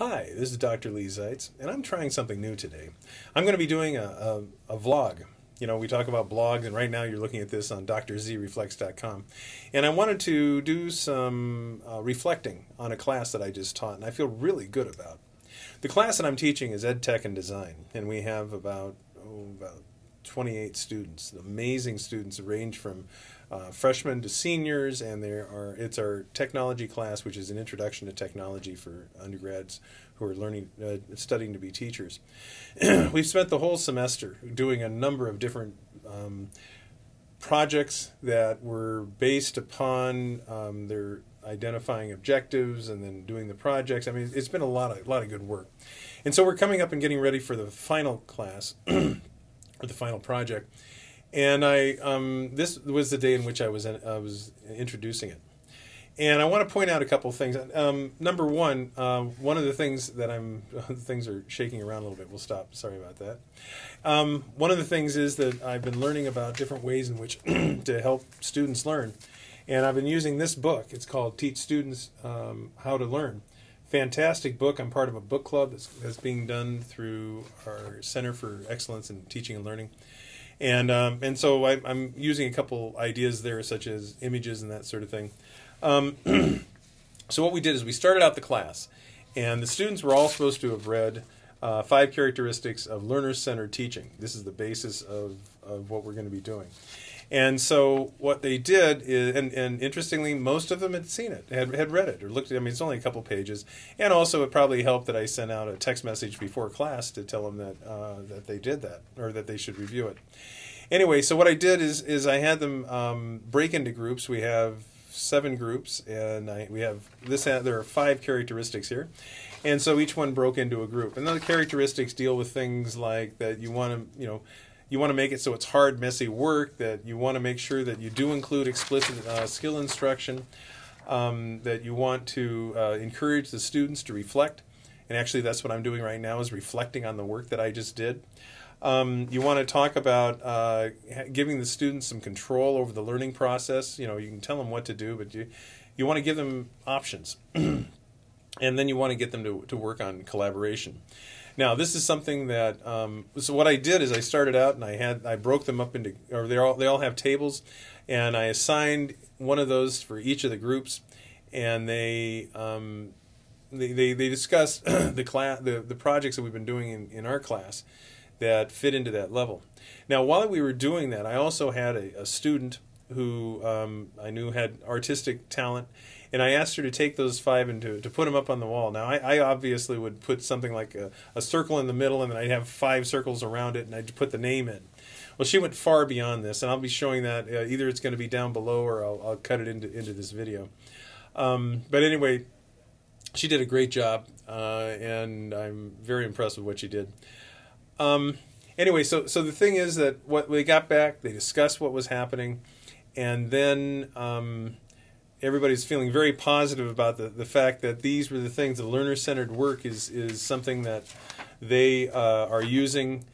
Hi, this is Dr. Leigh Zeitz, and I'm trying something new today. I'm going to be doing a, a, a, vlog. You know, we talk about blogs, and right now you're looking at this on drzreflects.com. And I wanted to do some uh, reflecting on a class that I just taught, and I feel really good about. The class that I'm teaching is Ed Tech and Design, and we have about, oh, about 28 students, amazing students, range from uh, freshmen to seniors, and there are it's our technology class, which is an introduction to technology for undergrads who are learning, uh, studying to be teachers. We've spent the whole semester doing a number of different um, projects that were based upon um, their identifying objectives and then doing the projects. I mean, it's been a lot of a lot of good work, and so we're coming up and getting ready for the final class or the final project and I um, this was the day in which I was in, I was introducing it, and I want to point out a couple of things. Um, number one, uh, one of the things that I'm things are shaking around a little bit. We'll stop. Sorry about that. Um, one of the things is that I've been learning about different ways in which to help students learn, and I've been using this book. It's called Teach Students um, How to Learn. Fantastic book. I'm part of a book club that's, that's being done through our Center for Excellence in Teaching and Learning and um, and so I, am using a couple ideas there, such as images and that sort of thing. Um, so what we did is we started out the class, and the students were all supposed to have read uh, five characteristics of learner-centered teaching. This is the basis of of what we're going to be doing. And so what they did is, and, and interestingly, most of them had seen it, had, had read it, or looked at it. I mean, it's only a couple pages. And also, it probably helped that I sent out a text message before class to tell them that, uh, that they did that, or that they should review it. Anyway, so what I did is, is I had them um, break into groups. We have seven groups, and I, we have this. There are five characteristics here, and so each one broke into a group. And the characteristics deal with things like that you want to, you know, you want to make it so it's hard, messy work, that you want to make sure that you do include explicit uh, skill instruction, um, that you want to uh, encourage the students to reflect. And actually, that's what I'm doing right now is reflecting on the work that I just did. Um, you want to talk about uh, giving the students some control over the learning process. You know, you can tell them what to do, but you you want to give them options, and then you want to get them to to work on collaboration. Now, this is something that um, so what I did is I started out and I had I broke them up into or they all they all have tables, and I assigned one of those for each of the groups, and they. Um, they, they, they discuss the class the, the projects that we've been doing in, in our class that fit into that level. Now, while we were doing that, I also had a, a student who um, I knew had artistic talent, and I asked her to take those five and to, to put them up on the wall. Now, I, I obviously would put something like a, a, circle in the middle, and then I'd have five circles around it, and I'd put the name in. Well, she went far beyond this, and I'll be showing that uh, either it's going to be down below or I'll, I'll cut it into, into this video. Um, but anyway, she did a great job, uh, and I'm very impressed with what she did. Um, anyway, so so the thing is that what we got back, they discussed what was happening, and then um, everybody's feeling very positive about the, the fact that these were the things. The learner centered work is is something that they uh, are using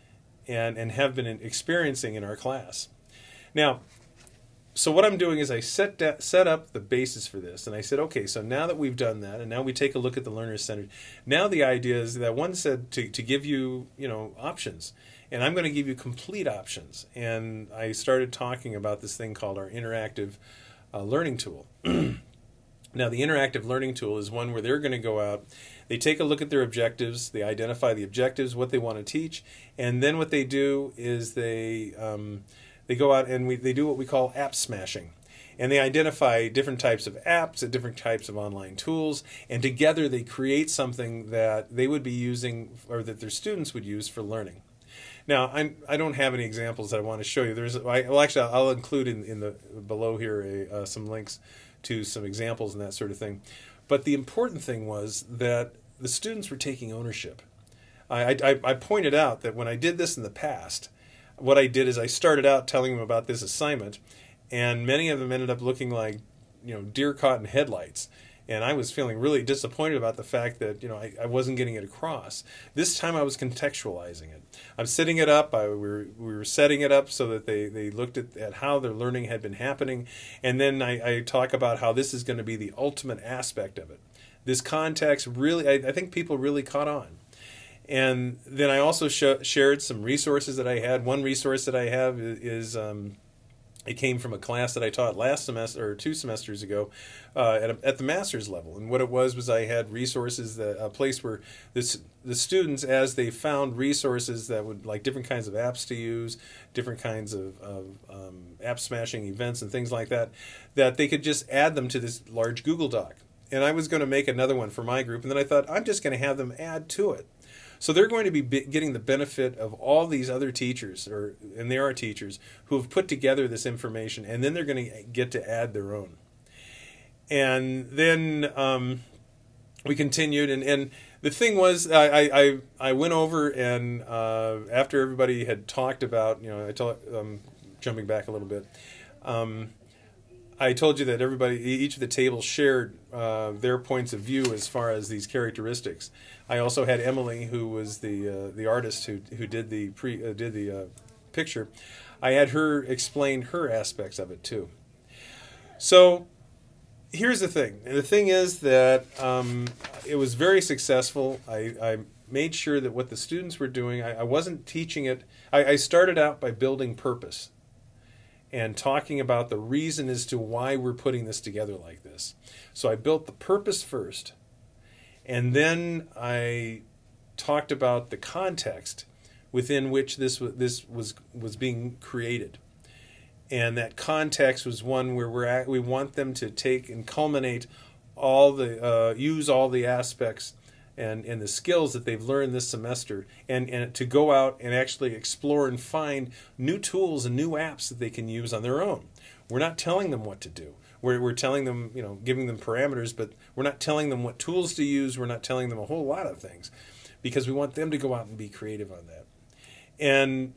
and and have been experiencing in our class. Now, so what I'm doing is I set da- set up the basis for this, and I said, okay, so now that we've done that, and now we take a look at the learner centered. Now the idea is that one said to to give you you know options, and I'm going to give you complete options. And I started talking about this thing called our interactive uh, learning tool. now the interactive learning tool is one where they're going to go out. They take a look at their objectives. They identify the objectives, what they want to teach, and then what they do is they um, they go out and we, they do what we call app smashing. And they identify different types of apps and different types of online tools, and together they create something that they would be using or that their students would use for learning. Now, I'm, I don't have any examples that I want to show you. There's, I, well, actually, I'll include in, in the below here a, uh, some links to some examples and that sort of thing. But the important thing was that the students were taking ownership. I, I, I pointed out that when I did this in the past, what I did is I started out telling them about this assignment, and many of them ended up looking like, you know, deer caught in headlights. And I was feeling really disappointed about the fact that you know I, I wasn't getting it across. This time I was contextualizing it. I'm setting it up. I, we, were, we were setting it up so that they, they looked at, at how their learning had been happening, and then I, I talk about how this is going to be the ultimate aspect of it this context really, I, I think people really caught on. And then I also sh- shared some resources that I had. One resource that I have is, um, it came from a class that I taught last semester or two semesters ago uh, at, a, at the master's level. And what it was was I had resources that a place where this the students, as they found resources that would like different kinds of apps to use, different kinds of, of um, app smashing events and things like that, that they could just add them to this large Google Doc. And I was going to make another one for my group, and then I thought I'm just going to have them add to it. So they're going to be getting the benefit of all these other teachers, or and they are teachers who have put together this information, and then they're going to get to add their own. And then um, we continued, and, and the thing was, I, I, I went over and uh, after everybody had talked about, you know, I told, um, jumping back a little bit, um, I told you that everybody, each of the tables shared uh, their points of view as far as these characteristics. I also had Emily, who was the uh, the artist who who did the pre uh, did the uh, picture. I had her explain her aspects of it too. So here's the thing. The thing is that um, it was very successful. I, I, made sure that what the students were doing, I, I wasn't teaching it. I, I started out by building purpose and talking about the reason as to why we're putting this together like this. So I built the purpose first and then I talked about the context within which this this was was being created, and that context was one where we're at, we want them to take and culminate all the uh, use all the aspects and, and the skills that they've learned this semester and, and to go out and actually explore and find new tools and new apps that they can use on their own. We're not telling them what to do. We're, we're telling them, you know, giving them parameters, but we're not telling them what tools to use. We're not telling them a whole lot of things because we want them to go out and be creative on that. And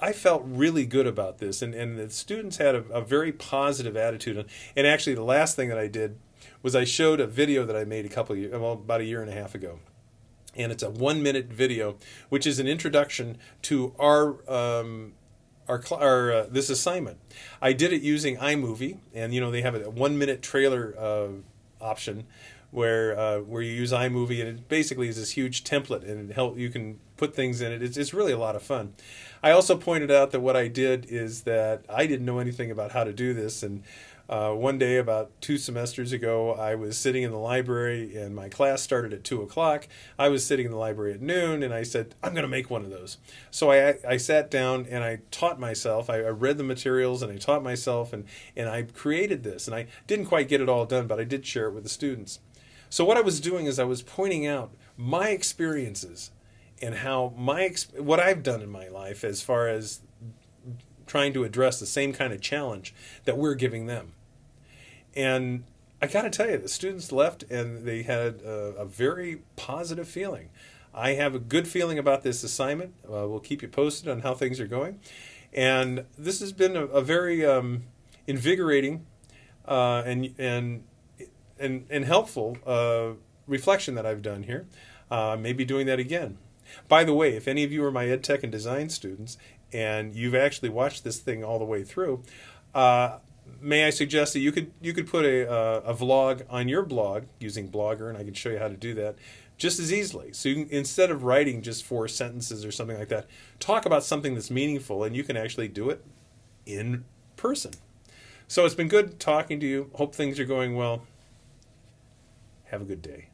I felt really good about this, and, and the students had a, a very positive attitude. And actually, the last thing that I did was I showed a video that I made a couple of years, well, about a year and a half ago. And it's a one minute video, which is an introduction to our um, our, our uh, this assignment. I did it using iMovie, and you know they have a one minute trailer uh, option where uh, where you use iMovie, and it basically is this huge template, and help you can put things in it. It's, it's really a lot of fun. I also pointed out that what I did is that I didn't know anything about how to do this, and uh, one day, about two semesters ago, I was sitting in the library and my class started at 2 o'clock. I was sitting in the library at noon and I said, I'm going to make one of those. So I, I sat down and I taught myself. I, I read the materials and I taught myself and, and I created this. And I didn't quite get it all done, but I did share it with the students. So what I was doing is I was pointing out my experiences and how my what I've done in my life as far as trying to address the same kind of challenge that we're giving them. And I got to tell you, the students left and they had a, a, very positive feeling. I have a good feeling about this assignment. Uh, we'll keep you posted on how things are going. And this has been a, a very um, invigorating uh, and, and, and, and helpful uh, reflection that I've done here. Uh, I may be doing that again. By the way, if any of you are my ed tech and design students and you've actually watched this thing all the way through, uh, may I suggest that you could you could put a uh, a vlog on your blog using Blogger, and I can show you how to do that just as easily. So can, instead of writing just four sentences or something like that, talk about something that's meaningful, and you can actually do it in person. So it's been good talking to you. Hope things are going well. Have a good day.